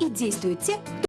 и действуют те,